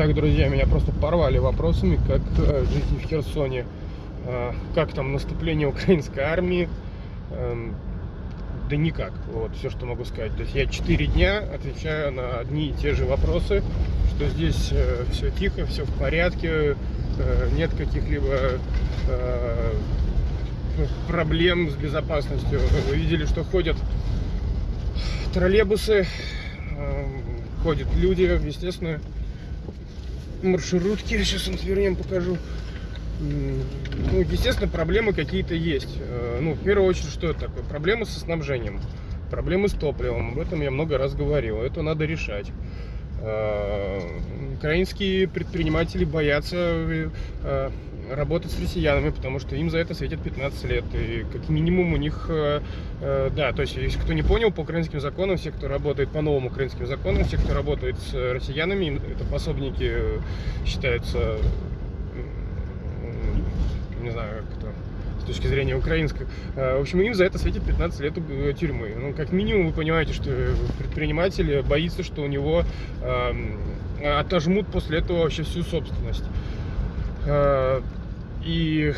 Так, друзья, меня просто порвали вопросами, как э, жизнь в Херсоне, э, как там наступление украинской армии. Э, да никак, вот все, что могу сказать. То есть я 4 дня отвечаю на одни и те же вопросы, что здесь э, все тихо, все в порядке, нет каких-либо проблем с безопасностью. Вы видели, что ходят троллейбусы, э, ходят люди, естественно, маршрутки. Сейчас вам свернем, покажу. Ну, естественно, проблемы какие-то есть. Э, ну, в первую очередь, что это такое? Проблемы со снабжением, проблемы с топливом. Об этом я много раз говорил. Это надо решать. Э, украинские предприниматели боятся э, работать с россиянами, потому что им за это светит 15 лет. И как минимум у них, да, то есть, если кто не понял, по украинским законам, все, кто работает по новым украинским законам, все, кто работает с россиянами, это пособники считаются не знаю, как это с точки зрения украинской. Э, в общем, им за это светит 15 лет э, тюрьмы. Ну, как минимум, вы понимаете, что предприниматель боится, что у него э, отожмут после этого вообще всю собственность. Э, и,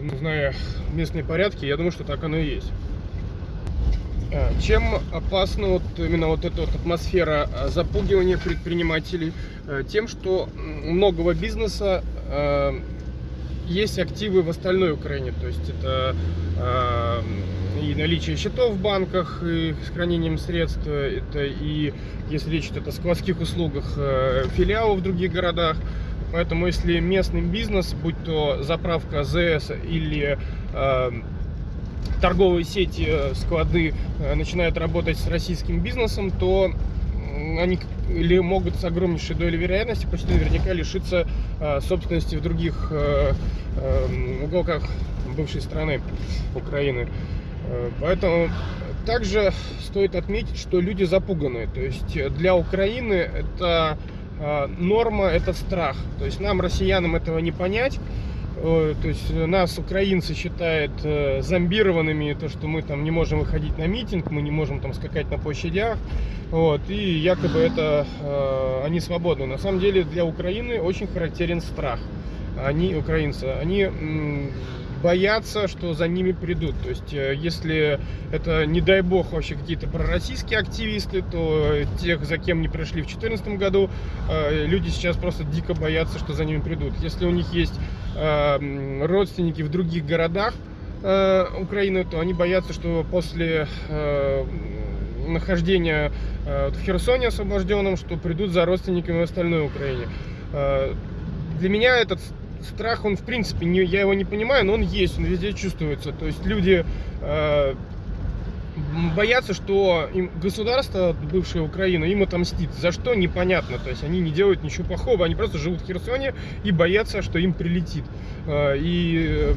ну, зная местные порядки, я думаю, что так оно и есть. Э, чем опасна вот именно вот эта вот атмосфера запугивания предпринимателей? Тем, что многого бизнеса есть активы в остальной Украине, то есть это э, и наличие счетов в банках и с хранением средств, это и, если речь идет о складских услугах, э, филиалов в других городах. Поэтому если местный бизнес, будь то заправка АЗС или э, торговые сети, э, склады э, начинают работать с российским бизнесом, то они или могут с огромнейшей долей вероятности почти наверняка лишиться э, собственности в других э, э, уголках бывшей страны Украины. Э, поэтому также стоит отметить, что люди запуганы. То есть для Украины это э, норма, это страх. То есть нам, россиянам, этого не понять. То есть нас, украинцы, считают э, зомбированными, то, что мы там не можем выходить на митинг, мы не можем там скакать на площадях, вот, и якобы это э, они свободны. На самом деле для Украины очень характерен страх. Они, украинцы, они боятся, что за ними придут. То есть, э, если это, не дай бог, вообще какие-то пророссийские активисты, то тех, за кем не пришли в 2014 году, э, люди сейчас просто дико боятся, что за ними придут. Если у них есть э, родственники в других городах Украины, то они боятся, что после нахождения в Херсоне освобожденном, что придут за родственниками в остальной Украине. Для меня этот страх, он в принципе, не, я его не понимаю, но он есть, он везде чувствуется. То есть люди э, боятся, что им государство, бывшая Украина, им отомстит. За что, непонятно. То есть они не делают ничего плохого, они просто живут в Херсоне и боятся, что им прилетит. Э, и,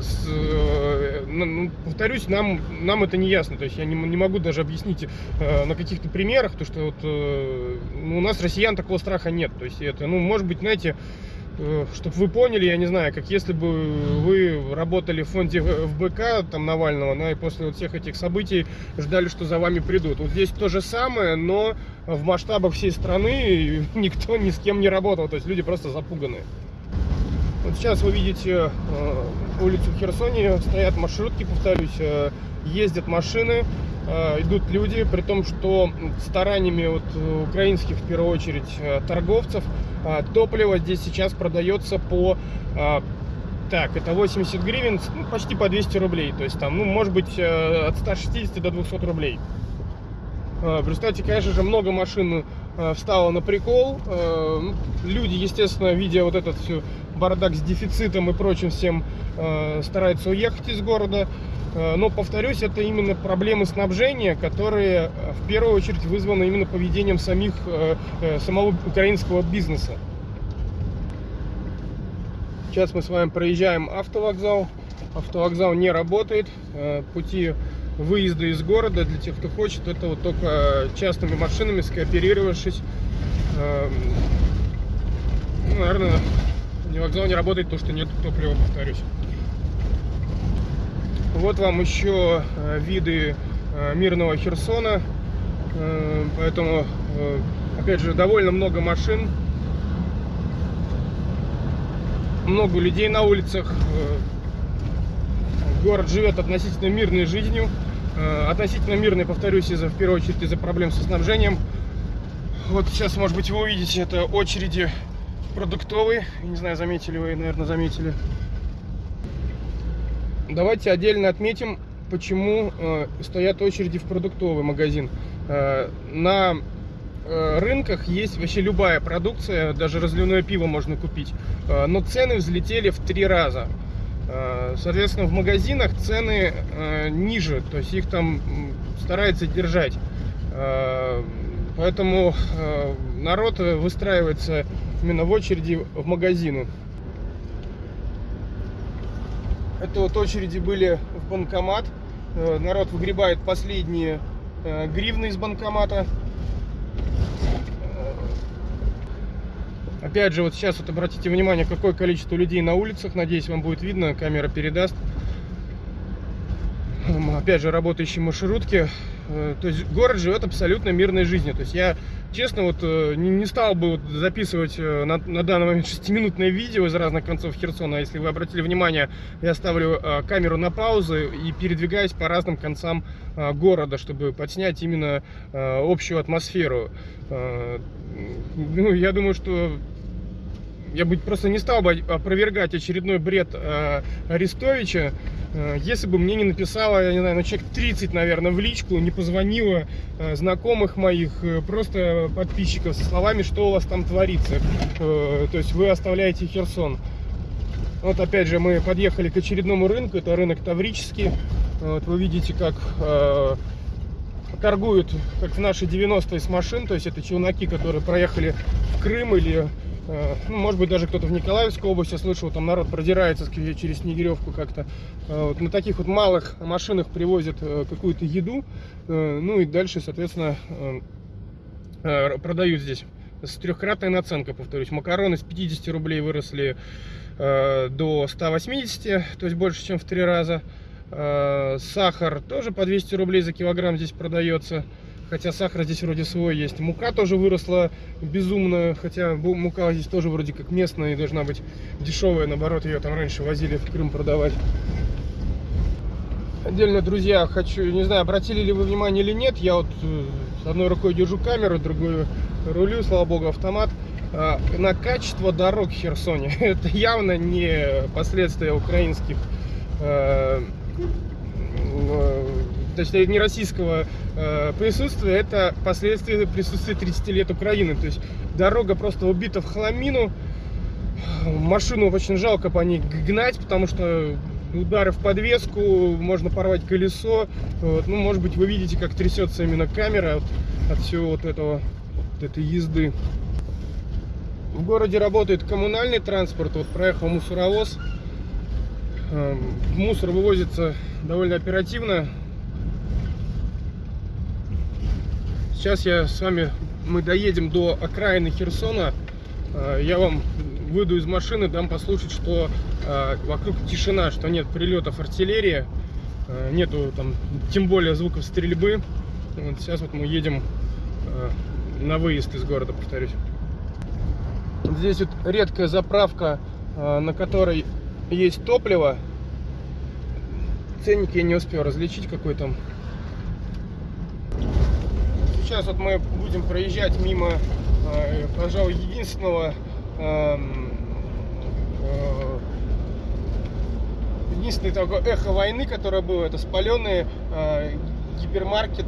с, э, ну, повторюсь, нам, нам это не ясно. То есть я не, не могу даже объяснить э, на каких-то примерах, то что вот, у нас россиян такого страха нет. То есть это, ну, может быть, знаете, Э, чтобы вы поняли, я не знаю, как если бы вы работали в фонде ФБК, там, Навального, да, и после вот всех этих событий ждали, что за вами придут. Вот здесь то же самое, но в масштабах всей страны никто ни с кем не работал, то есть люди просто запуганы. Вот сейчас вы видите э, улицу Херсоне, стоят маршрутки, повторюсь, э, ездят машины, э, идут люди, при том, что стараниями вот украинских, в первую очередь, э, торговцев, топливо здесь сейчас продается по так, это 80 гривен, ну, почти по 200 рублей. То есть там, ну, может быть, э, от 160 до 200 рублей. В результате, конечно же, много машин э, встало на прикол. Э, ну, люди, естественно, видя вот этот все бардак с дефицитом и прочим всем, стараются уехать из города. Э, но, повторюсь, это именно проблемы снабжения, которые э, в первую очередь вызваны именно поведением самих, э, самого украинского бизнеса. Сейчас мы с вами проезжаем автовокзал. Автовокзал не работает. Пути выезда из города для тех, кто хочет, это вот только частными машинами, скооперировавшись. Эм, ну, наверное, вокзал не работает, потому что нет топлива, повторюсь. Вот вам еще э, виды э, мирного Херсона. Э, поэтому, опять же, довольно много машин. много людей на улицах. Город живет относительно мирной жизнью. Относительно мирной, повторюсь, из-за, в первую очередь, из-за проблем со снабжением. Вот сейчас, может быть, вы увидите, это очереди продуктовые. Не знаю, заметили вы, наверное, заметили. Давайте отдельно отметим, почему э, стоят очереди в продуктовый магазин. Э, на э, рынках есть вообще любая продукция, даже разливное пиво можно купить, э, но цены взлетели в три раза. Э, соответственно, в магазинах цены э, ниже, то есть их там стараются держать. Э, поэтому народ выстраивается именно в очереди в магазины. Это вот очереди были в банкомат. Народ выгребает последние гривны из банкомата. Опять же, вот сейчас вот обратите внимание, какое количество людей на улицах. Надеюсь, вам будет видно, камера передаст. Опять же, работающие маршрутки. Э, то есть город живет абсолютно мирной жизнью. То есть я, честно, вот э, не, стал бы записывать э, на, на данный момент 6-минутное видео из разных концов Херсона. Если вы обратили внимание, я ставлю камеру на паузу и передвигаюсь по разным концам города, чтобы подснять именно общую атмосферу. Ну, я думаю, что я бы просто не стал бы опровергать очередной бред э, Арестовича, э, если бы мне не написала, я не знаю, ну человек 30, наверное, в личку, не позвонила э, знакомых моих, э, просто подписчиков со словами, что у вас там творится. То есть вы оставляете Херсон. Вот опять же мы подъехали к очередному рынку, это рынок Таврический. Вот вы видите, как торгуют, как в наши 90-е с машин, то есть это челноки, которые проехали в Крым или ну, может быть, даже кто-то в Николаевской области слышал, там народ продирается через Снегиревку как-то. Э, вот на таких вот малых машинах привозят э, какую-то еду, ну и дальше, соответственно, продают здесь. С трехкратной наценкой, повторюсь. Макароны с 50 рублей выросли до 180, то есть больше, чем в три раза. Сахар тоже по 200 рублей за килограмм здесь продается. Хотя сахар здесь вроде свой есть. Мука тоже выросла безумно. Хотя мука здесь тоже вроде как местная и должна быть дешевая. Наоборот, ее там раньше возили в Крым продавать. Отдельно, друзья, хочу, не знаю, обратили ли вы внимание или нет, я вот э, одной рукой держу камеру, другой рулю, слава богу, автомат. А, на качество дорог в Херсоне. Это явно не последствия украинских то есть не российского э, присутствия, это последствия присутствия 30 лет Украины. То есть дорога просто убита в хламину, машину очень жалко по ней гнать, потому что удары в подвеску, можно порвать колесо. Вот. Ну, может быть, вы видите, как трясется именно камера от, от всего вот этого, вот этой езды. В городе работает коммунальный транспорт. Вот проехал мусоровоз. Эм, мусор вывозится довольно оперативно. Сейчас я с вами, мы доедем до окраины Херсона. А, я вам выйду из машины, дам послушать, что а, вокруг тишина, что нет прилетов артиллерии, а, нету там, тем более звуков стрельбы. Вот сейчас вот мы едем на выезд из города, повторюсь. Здесь вот редкая заправка, на которой есть топливо. Ценники я не успел различить, какой там сейчас вот мы будем проезжать мимо, э, пожалуй, единственного эм, э, единственное такое эхо войны, которое было, это спаленный э, гипермаркет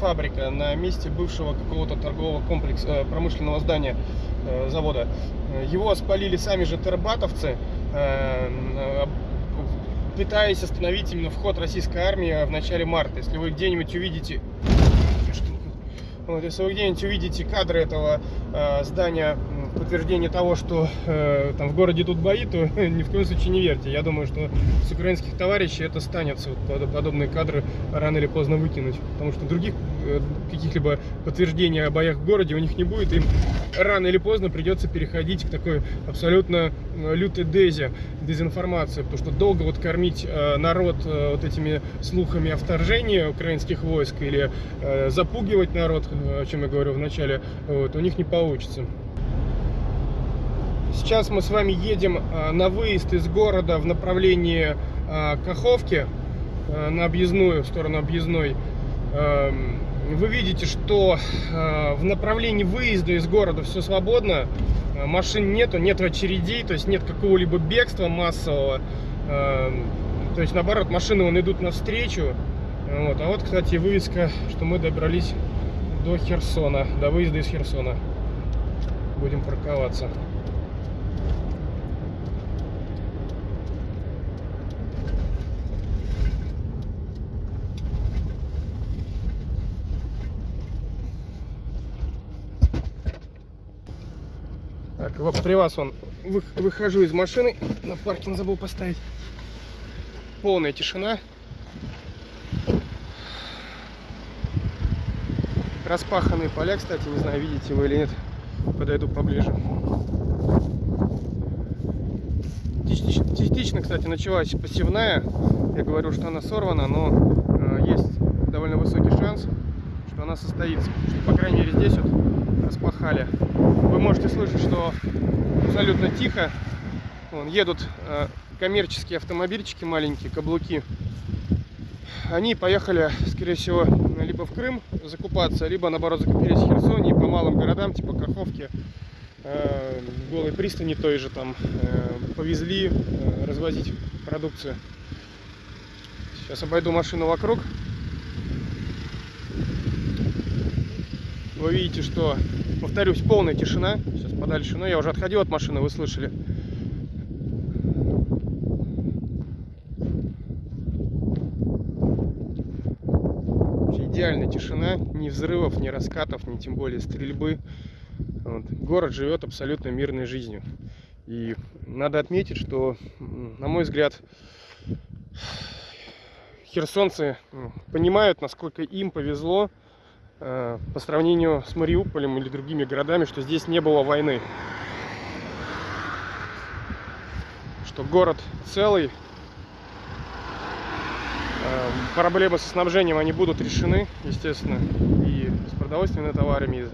фабрика на месте бывшего какого-то торгового комплекса, промышленного здания завода. Его спалили сами же тербатовцы, пытаясь остановить именно вход российской армии в начале марта. Если вы где-нибудь увидите вот, если вы где-нибудь увидите кадры этого э, здания, подтверждение того, что э, там в городе тут бои, то ни в коем случае не верьте. Я думаю, что с украинских товарищей это станется вот, подобные кадры рано или поздно выкинуть. Потому что других каких-либо подтверждений о боях в городе у них не будет. Им рано или поздно придется переходить к такой абсолютно э, лютой дезе, дезинформации. Потому что долго вот кормить э, народ э, вот этими слухами о вторжении украинских войск или э, запугивать народ, о чем я говорил в начале, вот, у них не получится. Сейчас мы с вами едем э, на выезд из города в направлении э, Каховки, э, на объездную, в сторону объездной. Вы видите, что в направлении выезда из города все свободно, машин нету, нет очередей, то есть нет какого-либо бегства массового. Эм, то есть наоборот, машины вон идут навстречу. Вот. А вот, кстати, вывеска, что мы добрались до Херсона, до выезда из Херсона. Будем парковаться. При вас он выхожу из машины, на паркинг забыл поставить. Полная тишина. Распаханные поля, кстати, не знаю, видите вы или нет. Подойду поближе. Частично, кстати, началась посевная. Я говорю, что она сорвана, но э, есть довольно высокий шанс, что она состоится. Что, по крайней мере, здесь вот распахали. Вы можете слышать, что абсолютно тихо. Вон, едут э, коммерческие автомобильчики маленькие, каблуки. Они поехали, скорее всего, либо в Крым закупаться, либо наоборот закупились в Херсоне по малым городам, типа Каховки, э, Голой пристани той же там э, повезли э, развозить продукцию. Сейчас обойду машину вокруг. Вы видите, что, повторюсь, полная тишина. Сейчас подальше, но я уже отходил от машины, вы слышали. идеальная тишина, ни взрывов, ни раскатов, ни тем более стрельбы. Вот. Город живет абсолютно мирной жизнью. И надо отметить, что, на мой взгляд, херсонцы ну, понимают, насколько им повезло по сравнению с Мариуполем или другими городами, что здесь не было войны. Что город целый, Эм, проблемы со снабжением они будут решены, естественно, и с продовольственными товарами, и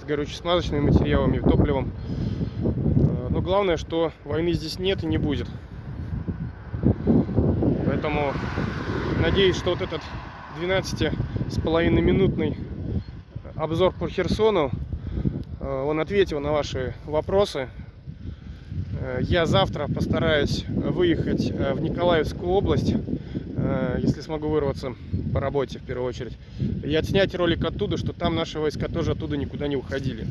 с горюче-смазочными материалами, и топливом. Э, но главное, что войны здесь нет и не будет. Поэтому надеюсь, что вот этот 12 с половиной минутный обзор по Херсону, э, он ответил на ваши вопросы. Э, я завтра постараюсь выехать в Николаевскую область Э, если смогу вырваться по работе в первую очередь. И отснять ролик оттуда, что там наши войска тоже оттуда никуда не уходили.